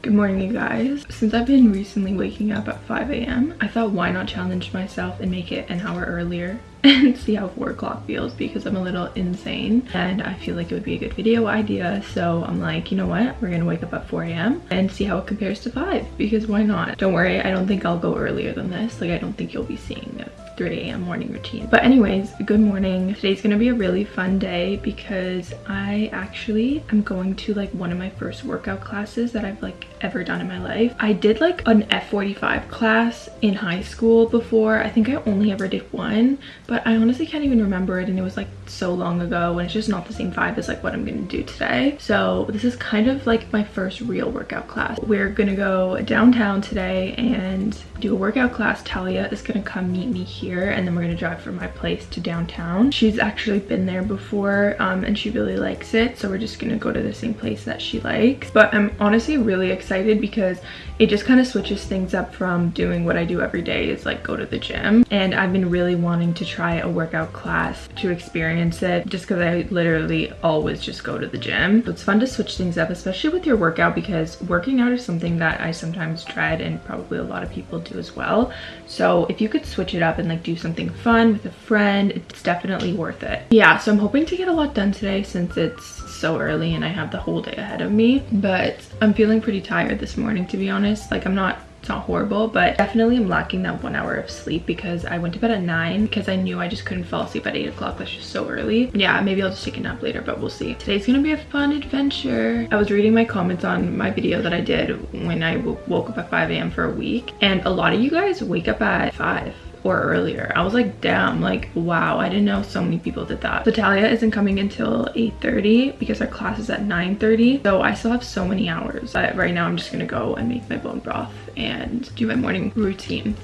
good morning, you guys. Since I've been recently waking up at 5 a.m., I thought why not challenge myself and make it an hour earlier and see how 4 o'clock feels because I'm a little insane and I feel like it would be a good video idea. So I'm like, you know what? We're gonna wake up at 4 a.m. and see how it compares to 5 because why not? Don't worry, I don't think I'll go earlier than this. Like, I don't think you'll be seeing it. 3 a.m. morning routine. But anyways, good morning. Today's gonna be a really fun day because I actually am going to like one of my first workout classes that I've like ever done in my life. I did like an F45 class in high school before. I think I only ever did one, but I honestly can't even remember it and it was like so long ago and it's just not the same vibe as like what I'm gonna do today. So this is kind of like my first real workout class. We're gonna go downtown today and do a workout class. Talia is gonna come meet me here and then we're gonna drive from my place to downtown. She's actually been there before um, and she really likes it. So we're just gonna go to the same place that she likes. But I'm honestly really excited because it just kind of switches things up from doing what I do every day is like go to the gym. And I've been really wanting to try a workout class to experience it just because I literally always just go to the gym. So it's fun to switch things up, especially with your workout because working out is something that I sometimes dread and probably a lot of people do as well. So if you could switch it up and like do something fun with a friend, it's definitely worth it. Yeah, so I'm hoping to get a lot done today since it's so early and I have the whole day ahead of me. But I'm feeling pretty tired this morning to be honest. Like I'm not it's not horrible but definitely i'm lacking that one hour of sleep because i went to bed at nine because i knew i just couldn't fall asleep at eight o'clock that's just so early. Yeah maybe i'll just take a nap later but we'll see. Today's gonna be a fun adventure. I was reading my comments on my video that i did when i woke up at 5 a.m for a week and a lot of you guys wake up at 5 or earlier. I was like, damn, like, wow, I didn't know so many people did that. So Talia isn't coming until 8.30 because our class is at 9.30. So I still have so many hours. But right now I'm just gonna go and make my bone broth and do my morning routine.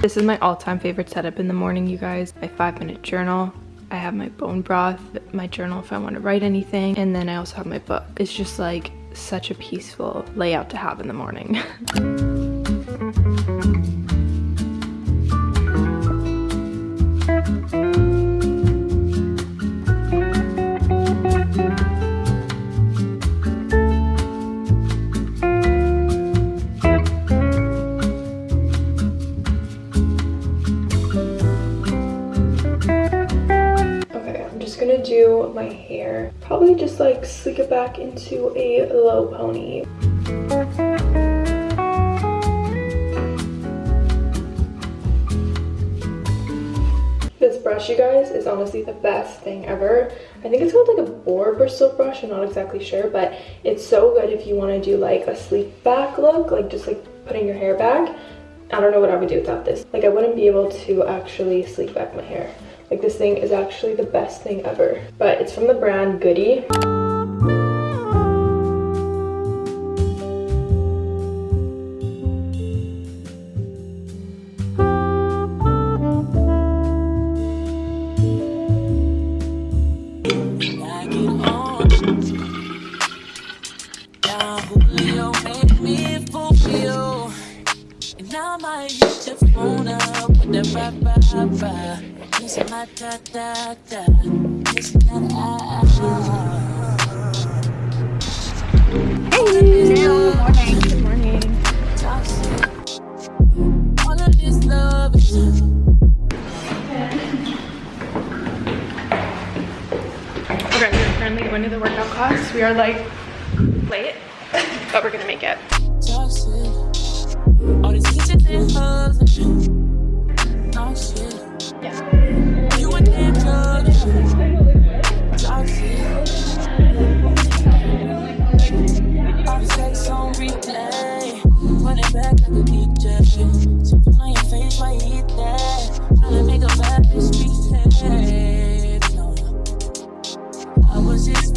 This is my all-time favorite setup in the morning, you guys. My five minute journal. I have my bone broth, my journal if I want to write anything, and then I also have my book. It's just like such a peaceful layout to have in the morning. gonna do my hair. Probably just like sleek it back into a low pony. This brush you guys is honestly the best thing ever. I think it's called like a boar bristle brush. I'm not exactly sure but it's so good if you want to do like a sleek back look like just like putting your hair back. I don't know what i would do without this. Like i wouldn't be able to actually sleek back my hair like this thing is actually the best thing ever. But it's from the brand Goody. Currently going to the workout class. We are like late, but we're gonna make it. All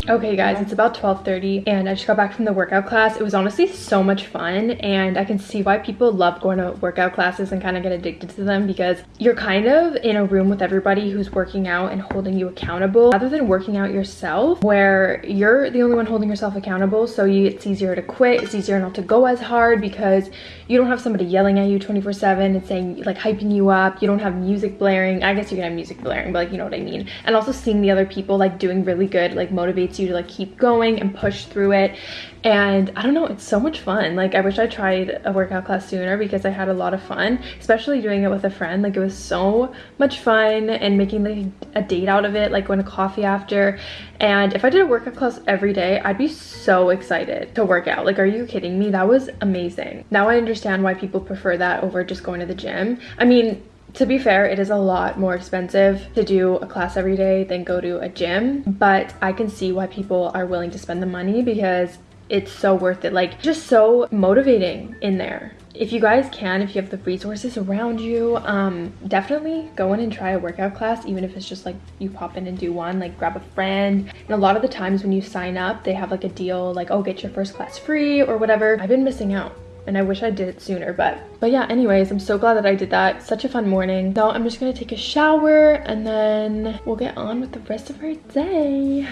Okay guys, it's about 12.30 and I just got back from the workout class. It was honestly so much fun and I can see why people love going to workout classes and kind of get addicted to them because you're kind of in a room with everybody who's working out and holding you accountable rather than working out yourself where you're the only one holding yourself accountable so you, it's easier to quit, it's easier not to go as hard because you don't have somebody yelling at you 24 7 and saying like hyping you up, you don't have music blaring. I guess you can have music blaring but like you know what I mean. And also seeing the other people like doing really good like motivates you to like keep going and push through it. And i don't know it's so much fun. Like i wish i tried a workout class sooner because i had a lot of fun especially doing it with a friend. Like it was so much fun and making like a date out of it like going to coffee after. And if i did a workout class every day i'd be so excited to work out. Like are you kidding me? That was amazing. Now i understand why people prefer that over just going to the gym. I mean to be fair, it is a lot more expensive to do a class every day than go to a gym, but I can see why people are willing to spend the money because it's so worth it. Like, just so motivating in there. If you guys can, if you have the resources around you, um, definitely go in and try a workout class, even if it's just like you pop in and do one, like grab a friend. And a lot of the times when you sign up, they have like a deal like, oh, get your first class free or whatever. I've been missing out and I wish I did it sooner but but yeah anyways I'm so glad that I did that. Such a fun morning. Now I'm just gonna take a shower and then we'll get on with the rest of our day.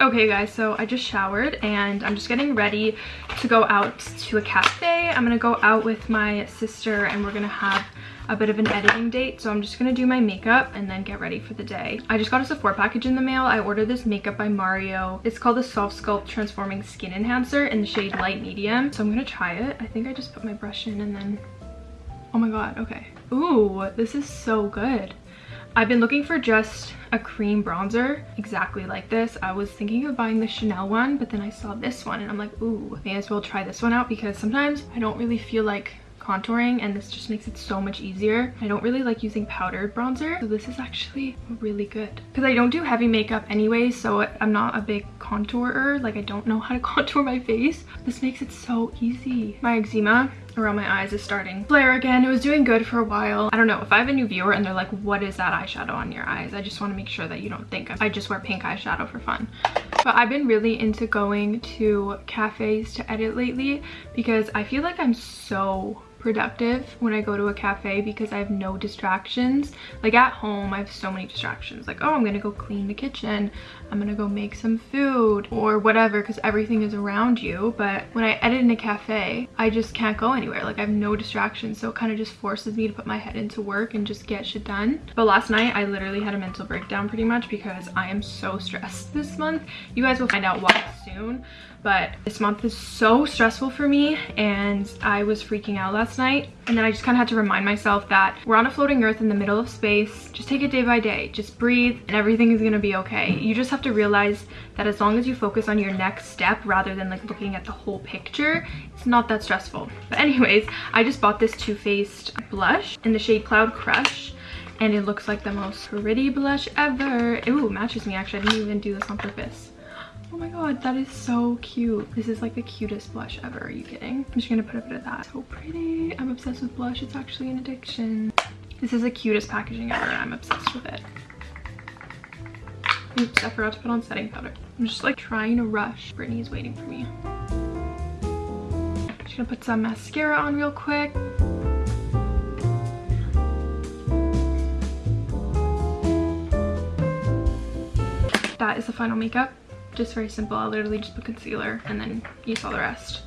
Okay guys, so I just showered and I'm just getting ready to go out to a cafe. I'm gonna go out with my sister and we're gonna have a bit of an editing date. So I'm just gonna do my makeup and then get ready for the day. I just got a Sephora package in the mail. I ordered this makeup by Mario. It's called the Soft Sculpt Transforming Skin Enhancer in the shade Light Medium. So I'm gonna try it. I think I just put my brush in and then, oh my God, okay. Ooh, this is so good. I've been looking for just a cream bronzer exactly like this. I was thinking of buying the Chanel one, but then I saw this one and I'm like, ooh, may as well try this one out because sometimes I don't really feel like contouring and this just makes it so much easier. I don't really like using powdered bronzer, so this is actually really good. Because I don't do heavy makeup anyway, so I'm not a big contourer. Like I don't know how to contour my face. This makes it so easy. My eczema around my eyes is starting flare again. It was doing good for a while. I don't know, if I have a new viewer and they're like, what is that eyeshadow on your eyes? I just want to make sure that you don't think I just wear pink eyeshadow for fun. But I've been really into going to cafes to edit lately because I feel like I'm so productive when I go to a cafe because I have no distractions. Like at home, I have so many distractions. Like, oh, I'm gonna go clean the kitchen. I'm gonna go make some food or whatever because everything is around you. But when I edit in a cafe, I just can't go anywhere. Like I have no distractions. So it kind of just forces me to put my head into work and just get shit done. But last night, I literally had a mental breakdown pretty much because I am so stressed this month. You guys will find out why soon but this month is so stressful for me and I was freaking out last night and then I just kind of had to remind myself that we're on a floating earth in the middle of space just take it day by day just breathe and everything is gonna be okay you just have to realize that as long as you focus on your next step rather than like looking at the whole picture it's not that stressful but anyways I just bought this Too Faced blush in the shade Cloud Crush and it looks like the most pretty blush ever. Ooh, matches me actually. I didn't even do this on purpose. Oh my god, that is so cute. This is like the cutest blush ever. Are you kidding? I'm just gonna put a bit of that. So pretty. I'm obsessed with blush. It's actually an addiction. This is the cutest packaging ever. I'm obsessed with it. Oops, I forgot to put on setting powder. I'm just like trying to rush. Brittany's waiting for me. Just gonna put some mascara on real quick. That is the final makeup just very simple. I literally just put concealer and then you saw the rest.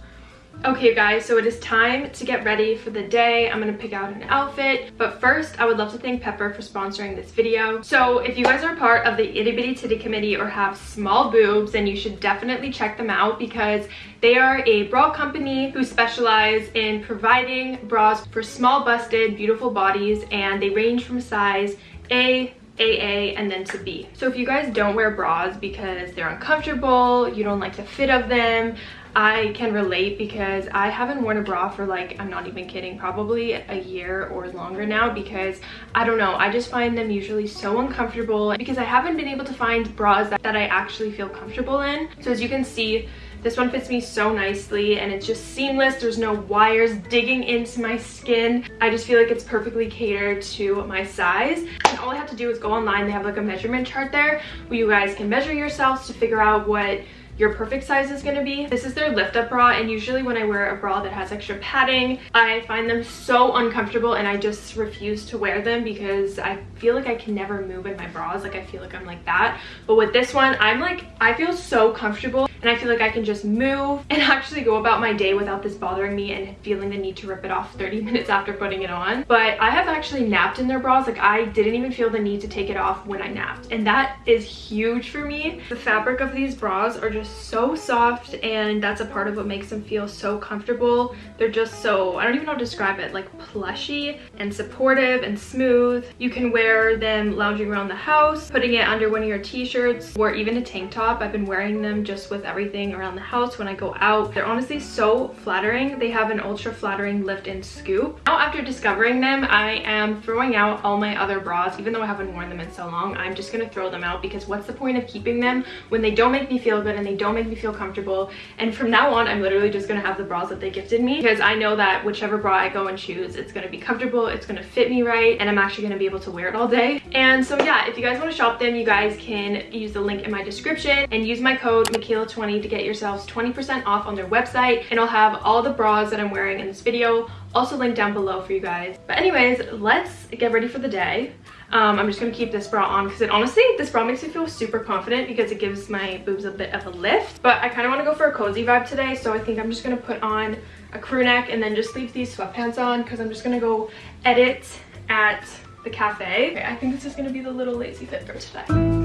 Okay guys, so it is time to get ready for the day. I'm gonna pick out an outfit, but first I would love to thank Pepper for sponsoring this video. So if you guys are part of the Itty Bitty Titty Committee or have small boobs, then you should definitely check them out because they are a bra company who specialize in providing bras for small busted, beautiful bodies and they range from size A, AA and then to B. So if you guys don't wear bras because they're uncomfortable, you don't like the fit of them, I can relate because I haven't worn a bra for like, I'm not even kidding, probably a year or longer now because I don't know, I just find them usually so uncomfortable because I haven't been able to find bras that, that I actually feel comfortable in. So as you can see, This one fits me so nicely and it's just seamless. There's no wires digging into my skin. I just feel like it's perfectly catered to my size. And all I have to do is go online. They have like a measurement chart there where you guys can measure yourselves to figure out what your perfect size is going to be. This is their lift up bra and usually when I wear a bra that has extra padding, I find them so uncomfortable and I just refuse to wear them because I feel like I can never move in my bras. Like I feel like I'm like that. But with this one, I'm like, I feel so comfortable and I feel like I can just move and actually go about my day without this bothering me and feeling the need to rip it off 30 minutes after putting it on. But I have actually napped in their bras. Like I didn't even feel the need to take it off when I napped. And that is huge for me. The fabric of these bras are just so soft and that's a part of what makes them feel so comfortable. They're just so, I don't even know how to describe it, like plushy and supportive and smooth. You can wear them lounging around the house, putting it under one of your t-shirts or even a tank top. I've been wearing them just with everything around the house when I go out. They're honestly so flattering. They have an ultra flattering lift and scoop. Now after discovering them, I am throwing out all my other bras. Even though I haven't worn them in so long, I'm just gonna throw them out because what's the point of keeping them when they don't make me feel good and they don't make me feel comfortable and from now on i'm literally just gonna have the bras that they gifted me because i know that whichever bra i go and choose it's gonna be comfortable it's gonna fit me right and i'm actually gonna be able to wear it all day and so yeah if you guys want to shop them you guys can use the link in my description and use my code Michaela20 to get yourselves 20 percent off on their website and i'll have all the bras that i'm wearing in this video also linked down below for you guys but anyways let's get ready for the day um, I'm just gonna keep this bra on because it honestly, this bra makes me feel super confident because it gives my boobs a bit of a lift. But I kind of want to go for a cozy vibe today, so I think I'm just gonna put on a crew neck and then just leave these sweatpants on because I'm just gonna go edit at the cafe. Okay, I think this is gonna be the little lazy fit for today.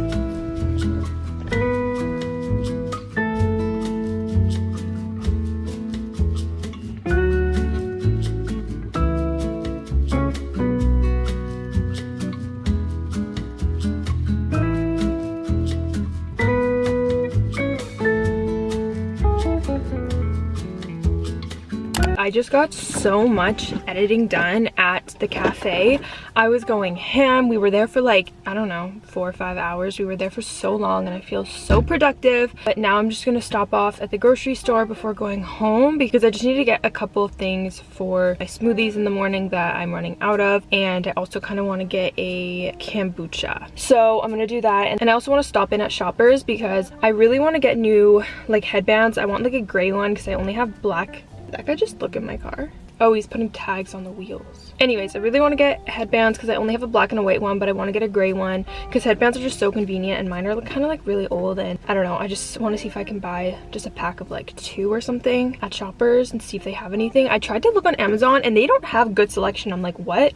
I just got so much editing done at the cafe. I was going ham. We were there for like, I don't know, four or five hours. We were there for so long and I feel so productive. But now I'm just gonna stop off at the grocery store before going home because I just need to get a couple of things for my smoothies in the morning that I'm running out of. And I also kind of want to get a kombucha. So I'm gonna do that. And I also want to stop in at Shoppers because I really want to get new like headbands. I want like a gray one because I only have black that guy just look in my car? Oh, he's putting tags on the wheels. Anyways, I really want to get headbands because I only have a black and a white one, but I want to get a gray one because headbands are just so convenient and mine are kind of like really old and I don't know. I just want to see if I can buy just a pack of like two or something at Shoppers and see if they have anything. I tried to look on Amazon and they don't have good selection. I'm like, what?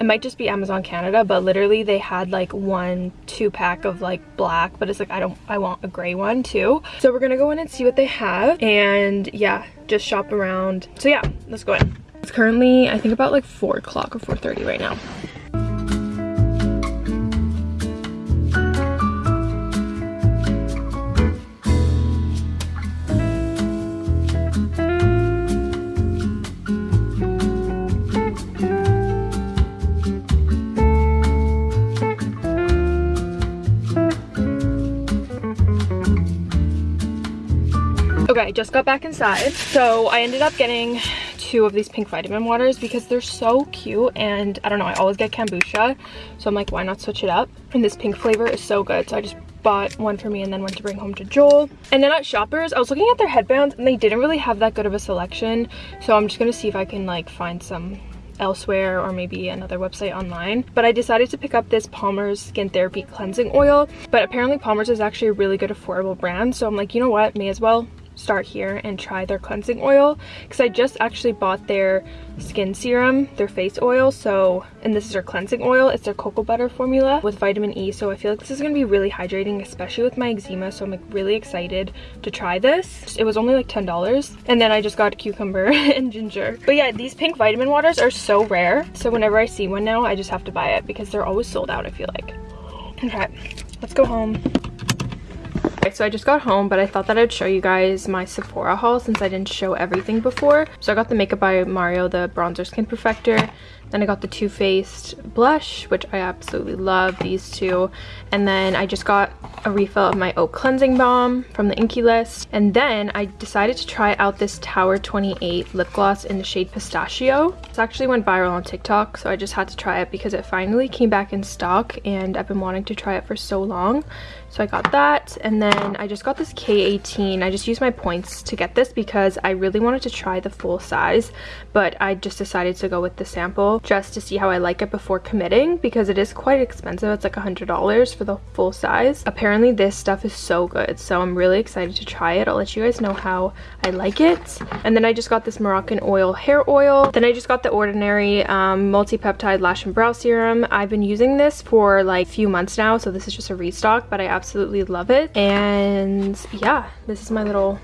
It might just be Amazon Canada, but literally they had like one two pack of like black, but it's like, I don't, I want a gray one too. So we're going to go in and see what they have. And yeah, just shop around. So yeah, let's go in. It's currently, I think about like 4 o'clock or 4.30 right now. Just got back inside. So I ended up getting two of these pink vitamin waters because they're so cute and I don't know, I always get kombucha. So I'm like, why not switch it up? And this pink flavor is so good. So I just bought one for me and then went to bring home to Joel. And then at Shoppers, I was looking at their headbands and they didn't really have that good of a selection. So I'm just gonna see if I can like find some elsewhere or maybe another website online. But I decided to pick up this Palmer's Skin Therapy Cleansing Oil. But apparently Palmer's is actually a really good affordable brand. So I'm like, you know what, may as well start here and try their cleansing oil because I just actually bought their skin serum, their face oil. So, and this is their cleansing oil. It's their cocoa butter formula with vitamin E. So I feel like this is going to be really hydrating, especially with my eczema. So I'm like really excited to try this. It was only like $10. And then I just got cucumber and ginger. But yeah, these pink vitamin waters are so rare. So whenever I see one now, I just have to buy it because they're always sold out, I feel like. Okay, let's go home. Okay, so I just got home, but I thought that I'd show you guys my Sephora haul since I didn't show everything before. So I got the Makeup by Mario, the Bronzer Skin Perfector. Then I got the Too Faced blush, which I absolutely love, these two. And then I just got a refill of my Oat Cleansing Balm from the Inkey List. And then I decided to try out this Tower 28 lip gloss in the shade Pistachio. This actually went viral on TikTok, so I just had to try it because it finally came back in stock and I've been wanting to try it for so long. So I got that and then I just got this K18. I just used my points to get this because I really wanted to try the full size but I just decided to go with the sample just to see how I like it before committing because it is quite expensive. It's like a $100 for the full size. Apparently this stuff is so good so I'm really excited to try it. I'll let you guys know how I like it. And then I just got this Moroccan oil hair oil. Then I just got the Ordinary um, multi-peptide lash and brow serum. I've been using this for like a few months now so this is just a restock but I absolutely love it. And yeah, this is my little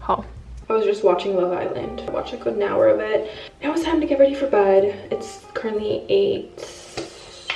haul. I was just watching Love Island. I watched like an hour of it. Now it's time to get ready for bed. It's currently 8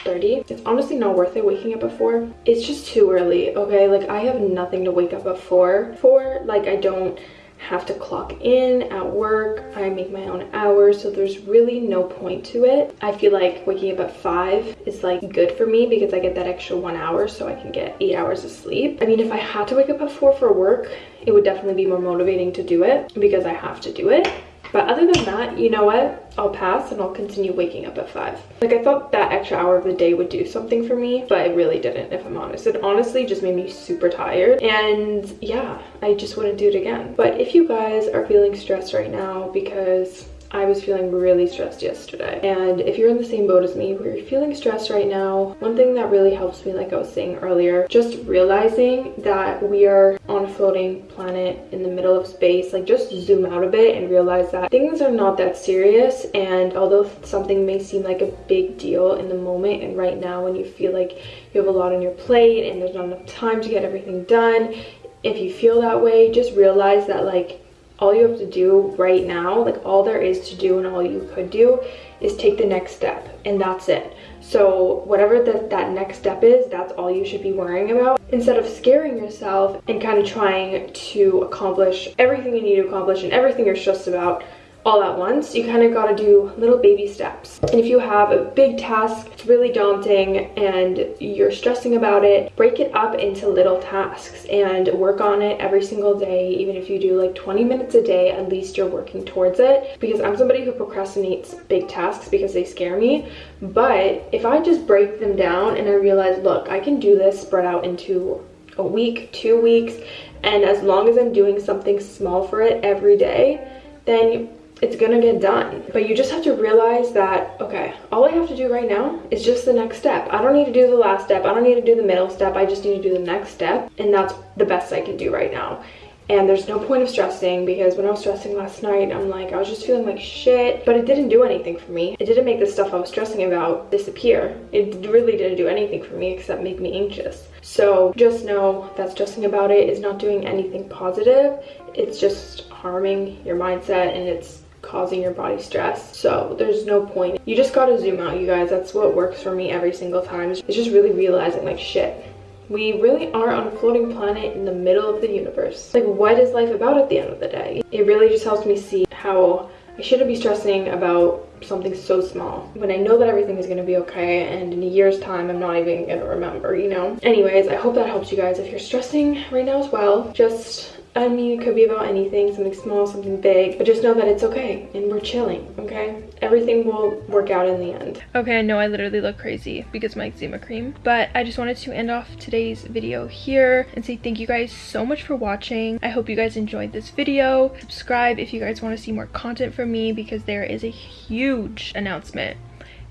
30 it's honestly not worth it waking up at 4 it's just too early okay like i have nothing to wake up at 4 for like i don't have to clock in at work. I make my own hours, so there's really no point to it. I feel like waking up at 5 is like good for me because I get that extra one hour so I can get 8 hours of sleep. I mean, if I had to wake up at 4 for work, it would definitely be more motivating to do it because I have to do it. But other than that, you know what? I'll pass and I'll continue waking up at 5. Like I thought that extra hour of the day would do something for me, but it really didn't if I'm honest. It honestly just made me super tired and yeah, I just wouldn't do it again. But if you guys are feeling stressed right now because I was feeling really stressed yesterday. And if you're in the same boat as me, where you're feeling stressed right now, one thing that really helps me, like I was saying earlier, just realizing that we are on a floating planet in the middle of space, like just zoom out a bit and realize that things are not that serious. And although something may seem like a big deal in the moment and right now when you feel like you have a lot on your plate and there's not enough time to get everything done, if you feel that way, just realize that like all you have to do right now like all there is to do and all you could do is take the next step and that's it. So whatever the, that next step is that's all you should be worrying about. Instead of scaring yourself and kind of trying to accomplish everything you need to accomplish and everything you're stressed about all at once. You kind of got to do little baby steps. And if you have a big task, it's really daunting and you're stressing about it, break it up into little tasks and work on it every single day. Even if you do like 20 minutes a day, at least you're working towards it. Because I'm somebody who procrastinates big tasks because they scare me. But if I just break them down and I realize, look, I can do this spread out into a week, two weeks, and as long as I'm doing something small for it every day, then it's gonna get done but you just have to realize that okay all i have to do right now is just the next step i don't need to do the last step i don't need to do the middle step i just need to do the next step and that's the best i can do right now and there's no point of stressing because when I was stressing last night, I'm like, I was just feeling like shit, but it didn't do anything for me. It didn't make the stuff I was stressing about disappear. It really didn't do anything for me except make me anxious. So just know that stressing about it is not doing anything positive. It's just harming your mindset and it's causing your body stress. So there's no point. You just gotta zoom out you guys. That's what works for me every single time. It's just really realizing like shit we really are on a floating planet in the middle of the universe. Like what is life about at the end of the day? It really just helps me see how i shouldn't be stressing about something so small. When I know that everything is going to be okay and in a year's time I'm not even going to remember, you know? Anyways, I hope that helps you guys. If you're stressing right now as well, just I mean, it could be about anything, something small, something big, but just know that it's okay and we're chilling, okay? Everything will work out in the end. Okay, I know I literally look crazy because my eczema cream, but I just wanted to end off today's video here and say thank you guys so much for watching. I hope you guys enjoyed this video. Subscribe if you guys want to see more content from me because there is a huge announcement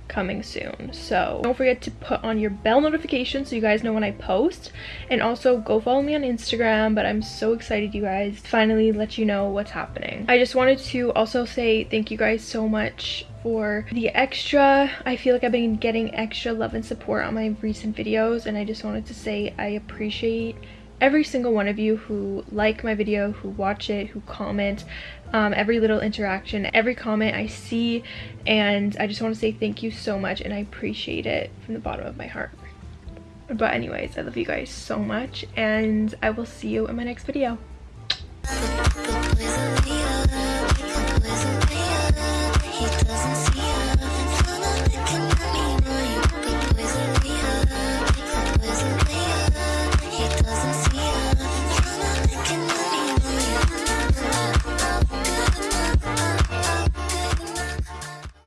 coming soon. So don't forget to put on your bell notification so you guys know when i post. And also go follow me on instagram but i'm so excited you guys finally let you know what's happening. I just wanted to also say thank you guys so much for the extra. I feel like i've been getting extra love and support on my recent videos and i just wanted to say i appreciate every single one of you who like my video, who watch it, who comment, um, every little interaction, every comment I see, and I just want to say thank you so much and I appreciate it from the bottom of my heart. But anyways, I love you guys so much and I will see you in my next video.